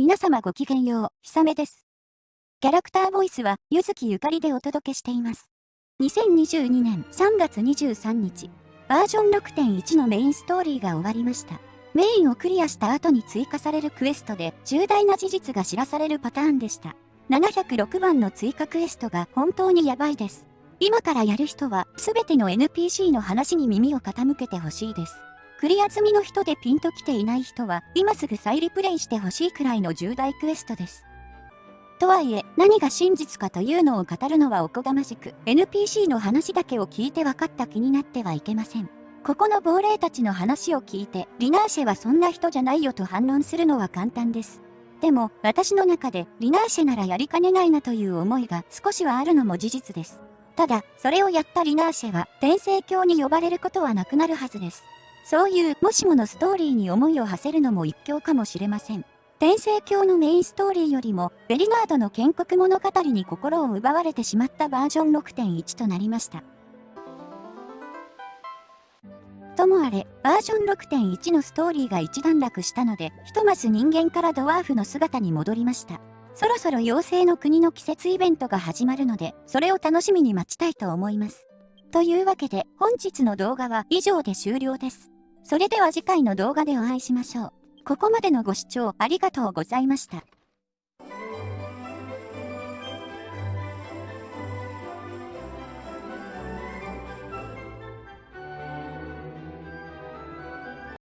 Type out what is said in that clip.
皆様ごきげんよう、ひさめです。キャラクターボイスは、ゆずきゆかりでお届けしています。2022年3月23日、バージョン6.1のメインストーリーが終わりました。メインをクリアした後に追加されるクエストで重大な事実が知らされるパターンでした。706番の追加クエストが本当にやばいです。今からやる人は全ての NPC の話に耳を傾けてほしいです。クリア済みの人でピンと来ていない人は、今すぐ再リプレイしてほしいくらいの重大クエストです。とはいえ、何が真実かというのを語るのはおこがましく、NPC の話だけを聞いて分かった気になってはいけません。ここの亡霊たちの話を聞いて、リナーシェはそんな人じゃないよと反論するのは簡単です。でも、私の中で、リナーシェならやりかねないなという思いが少しはあるのも事実です。ただ、それをやったリナーシェは、転生教に呼ばれることはなくなるはずです。そういうもしものストーリーに思いを馳せるのも一興かもしれません。天聖教のメインストーリーよりも、ベリナードの建国物語に心を奪われてしまったバージョン6.1となりました。ともあれ、バージョン6.1のストーリーが一段落したので、ひとまず人間からドワーフの姿に戻りました。そろそろ妖精の国の季節イベントが始まるので、それを楽しみに待ちたいと思います。というわけで本日の動画は以上で終了です。それでは次回の動画でお会いしましょう。ここまでのご視聴ありがとうございました。